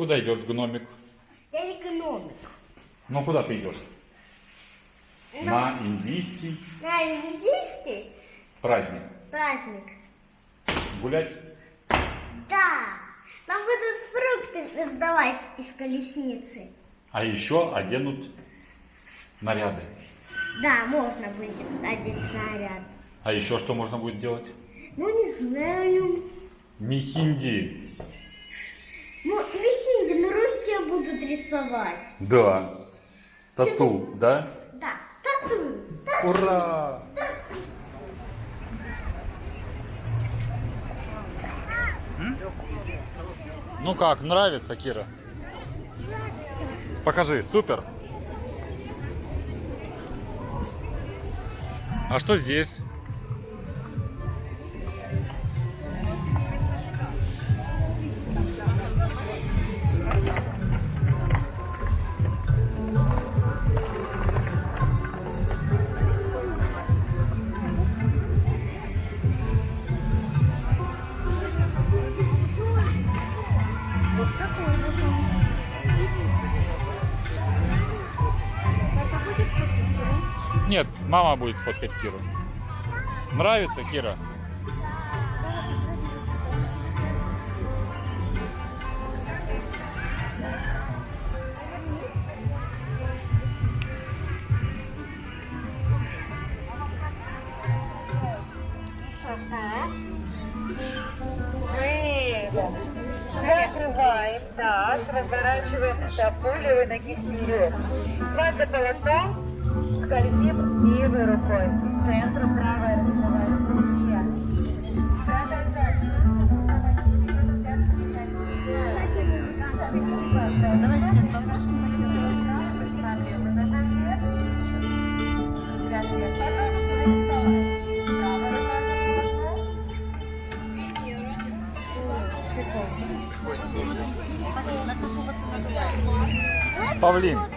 Куда идешь, гномик? Я экономик. Ну, куда ты идешь? На индийский На индийский праздник. праздник. Гулять? Да. Нам будут фрукты раздавать из колесницы. А еще оденут наряды. Да, можно будет одеть наряд. А еще что можно будет делать? Ну, не знаю. Михинди. Ну, на будут рисовать. Да. Тату, да? Да, тату. тату. Ура! Ну как, нравится, Кира? Покажи, супер. А что здесь? Мама будет фоткать Киру. Нравится, Кира? Закрываем таз, разворачиваем стопу левой ноги вперед. Хват за полотном, скользим левой рукой. К центру правая развивается вверх. Павлин.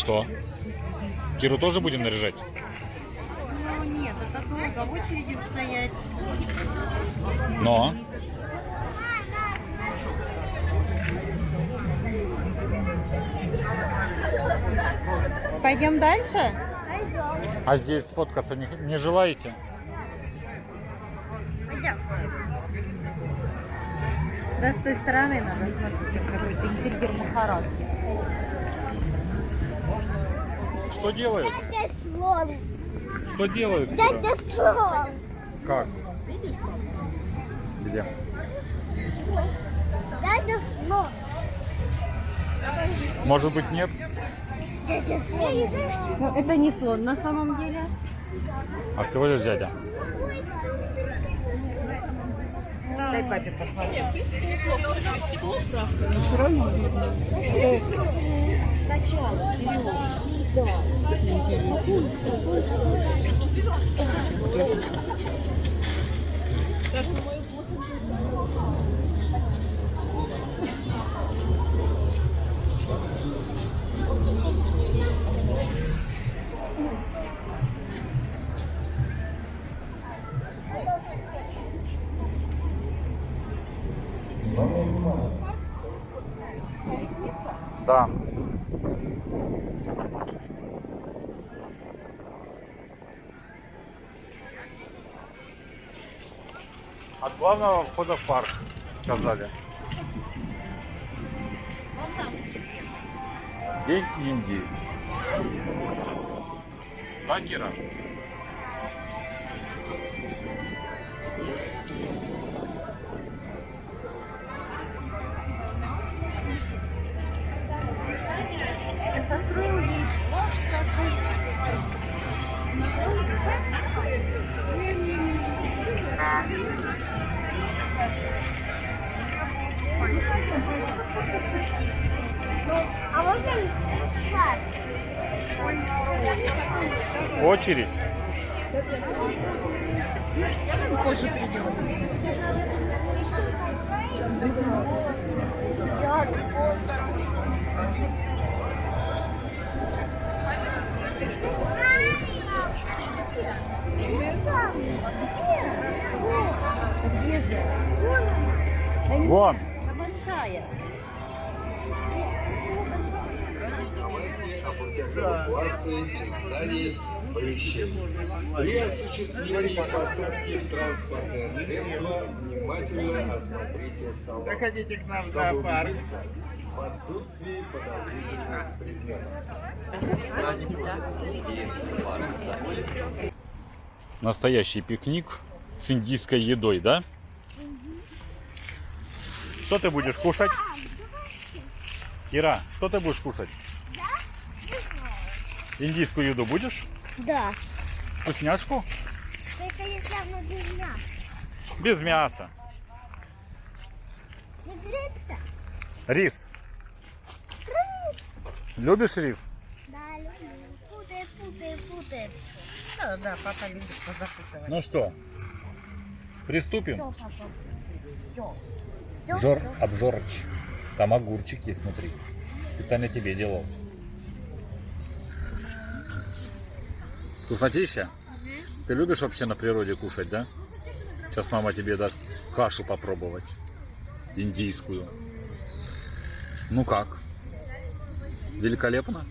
Что? Киру тоже будем наряжать? Ну нет, это долго в очереди стоять. Но. Пойдем дальше? А здесь сфоткаться не, не желаете? Да, с той стороны надо смотреть, какой-то интерьер Махарадки. Что делают? Дядя слон. Что делают? Дядя слон. Как? Где? Дядя слон. Может быть нет? Ну, это не слон на самом деле. А всего лишь дядя. Дай папе посмотреть. Да. От главного входа в парк, сказали. День Индии. Да, Кира? Можно шар? Очередь. Позже придем. Где же? Вон! Она большая. При осуществлении посадки в транспортное средство внимательно осмотрите салон, Заходите к нам чтобы убедиться в отсутствии подозрительных предметов. Настоящий пикник с индийской едой, да? Что ты будешь кушать? Кира, что ты будешь кушать? Индийскую еду будешь? Да. Вкусняшку? Только если оно без мяса. Без мяса. Рис. Любишь рис? Да, люблю. Путай, путай, путай. Да, да, папа любит позапутывать. Ну что, приступим? Жор, обжорыч. Там огурчик есть внутри. Специально тебе делал. Вкуснотища? Ты любишь вообще на природе кушать, да? Сейчас мама тебе даст кашу попробовать. Индийскую. Ну как? Великолепно?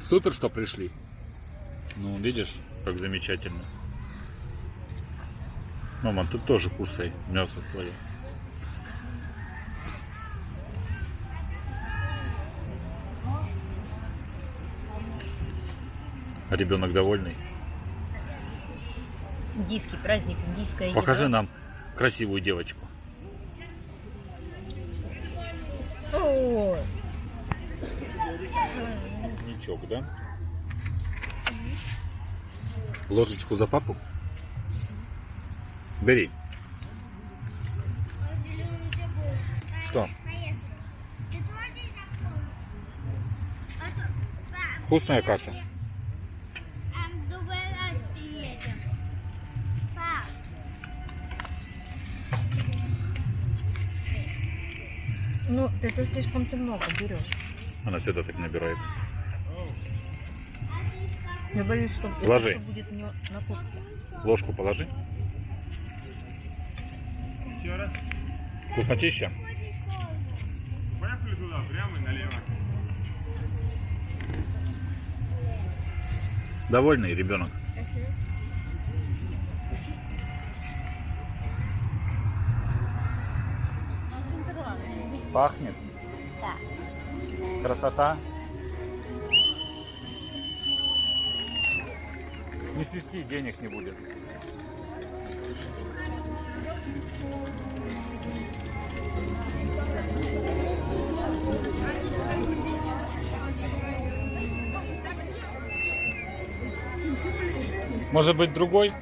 Супер, что пришли. Ну, видишь, как замечательно. Мама, ты тоже кусай мясо свое. А ребенок довольный? Индийский праздник, индийская Покажи еда. нам красивую девочку. Ничок, да? Ложечку за папу? Бери. Что? Вкусная каша. Ну это слишком ты много берешь. Она всегда так набирает. Я боюсь, что Ложи. будет не на куртке. Ложку положи. Вкуснотища? Поехали туда, прямо и налево. Довольный ребенок? Пахнет? Да. Красота? Не свисти, денег не будет. Может быть другой?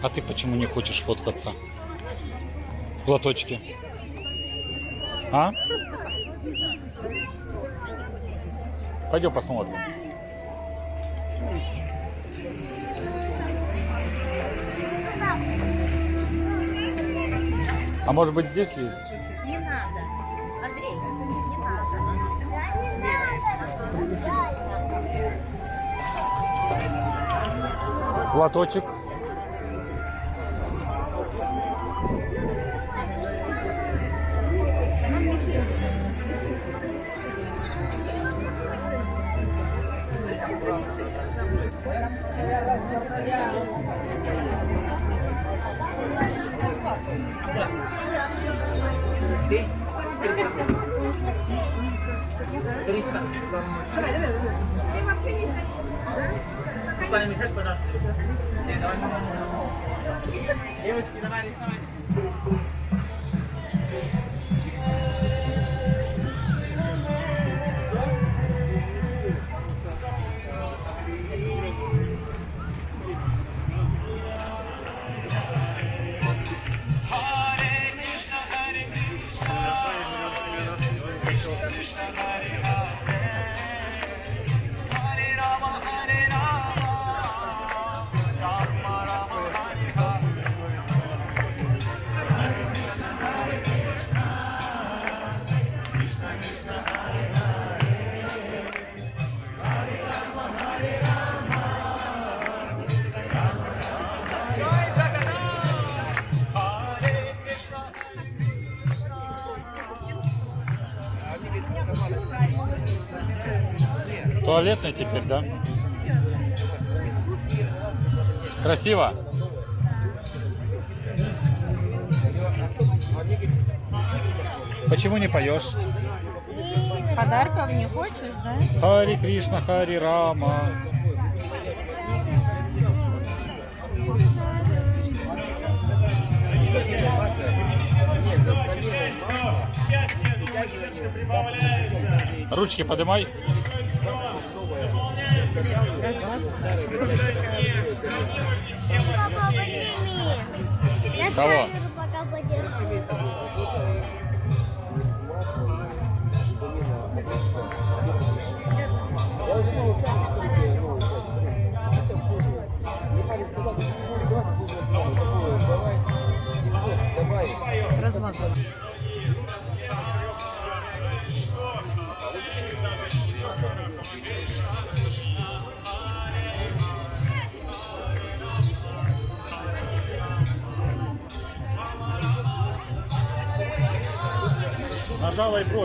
А ты почему не хочешь фоткаться? Платочки. А? Пойдем посмотрим. А может быть здесь есть? Не надо. Андрей, не надо. Платочек. Thank you. Теперь, да? Красиво? Почему не поешь? Подарков не хочешь, да? Хари Кришна, Хари Рама. Ручки подымай. Папа, подними. Я Кого?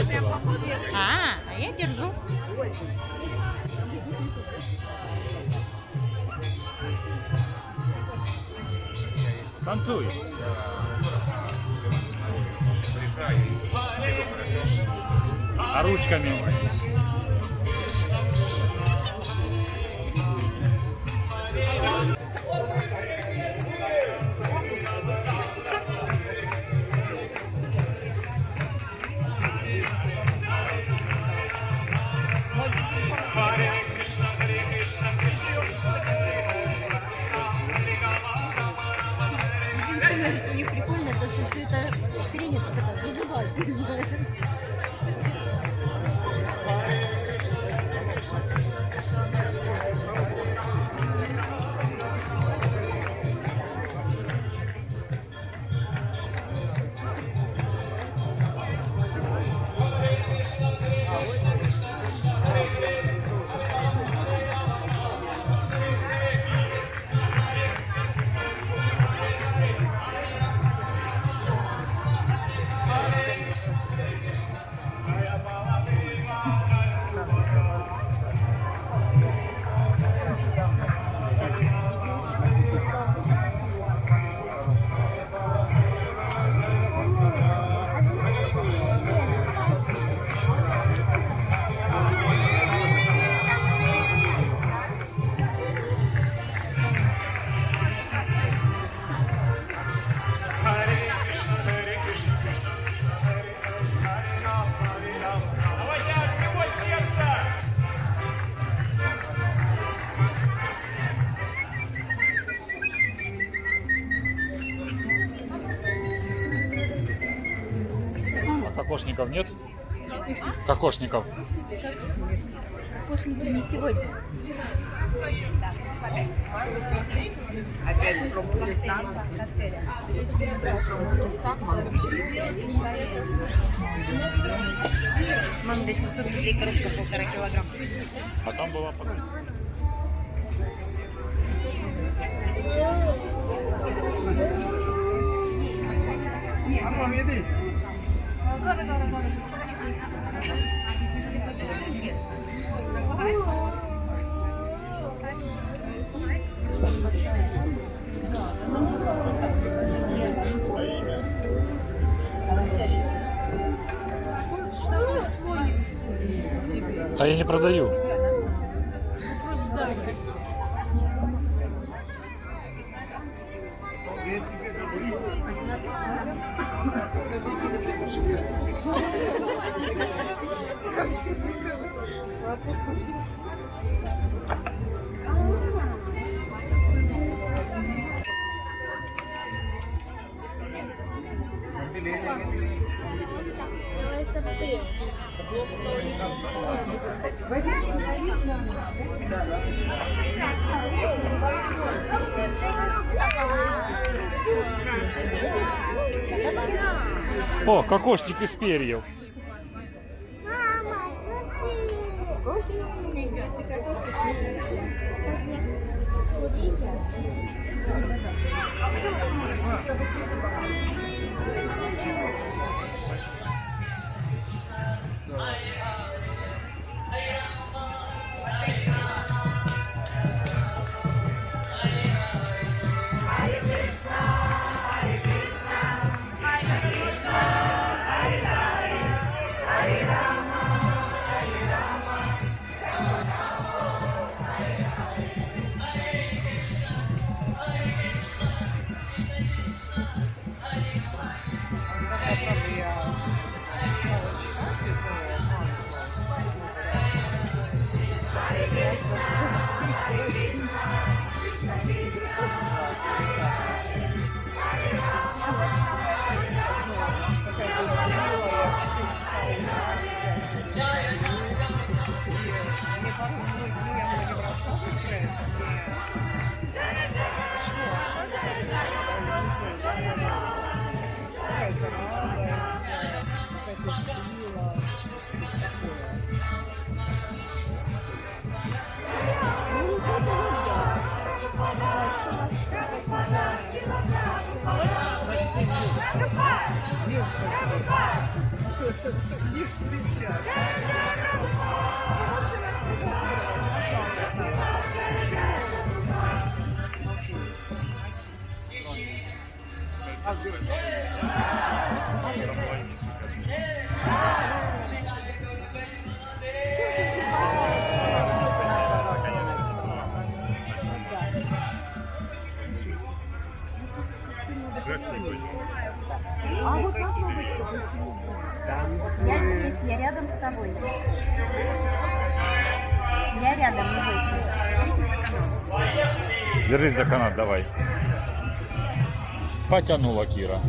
Бросила. А, а я держу. Танцуй. А ручками? Давайте кокошников нет? Кокошников. Кошники не сегодня. Манго 700 рублей, коробка полтора килограмма. А там была подпись. А я не продаю. О, кокошник из перьев. I am Девушка, их встречать. Я Держись за канат, давай. Потянула Кира.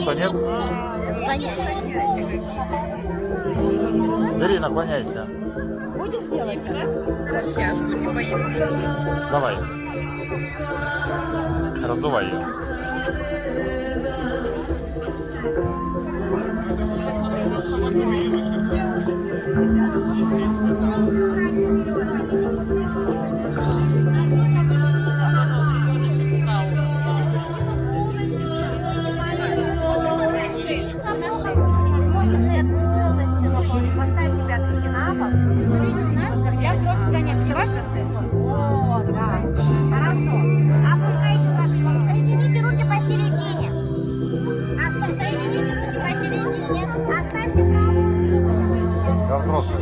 Что, нет? Бери, наклоняйся. Будешь делать? Давай. Раздувай ее. Поставьте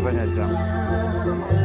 我跟你讲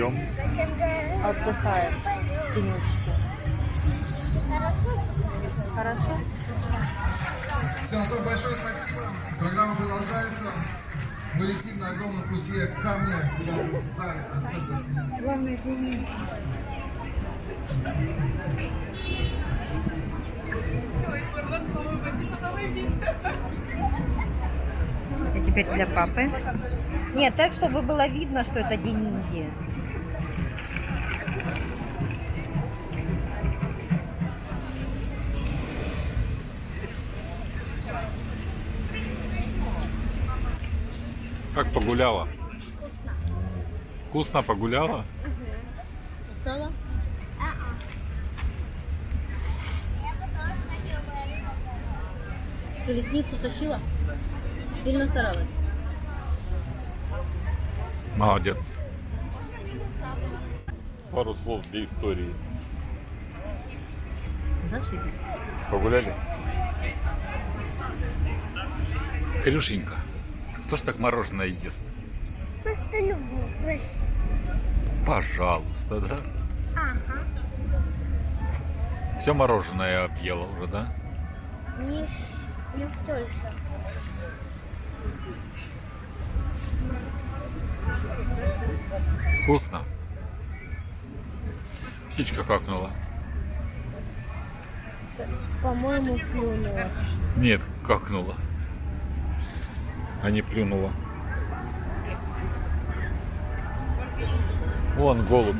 ждем? Отдыхает в тенечке. Хорошо? Все, Антон, большое спасибо. Программа продолжается. Мы летим на огромном куске камня куда-то вдаль от центра вселенной. Главное, деньги. Это теперь для папы. Нет, так, чтобы было видно, что это деньги. Как погуляла? Вкусно погуляла? Устала? Колесницу тащила? Сильно старалась? Молодец. Пару слов для истории. Погуляли? Крюшенька, кто ж так мороженое ест? Просто люблю. Просто. Пожалуйста, да? Ага. Все мороженое объела уже, да? Не, не все еще. Вкусно. Птичка какнула. По-моему, плюнула. Нет, какнула. А не плюнула. Вон голубь.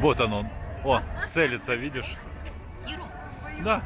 Вот он он. О, целится, видишь? Да.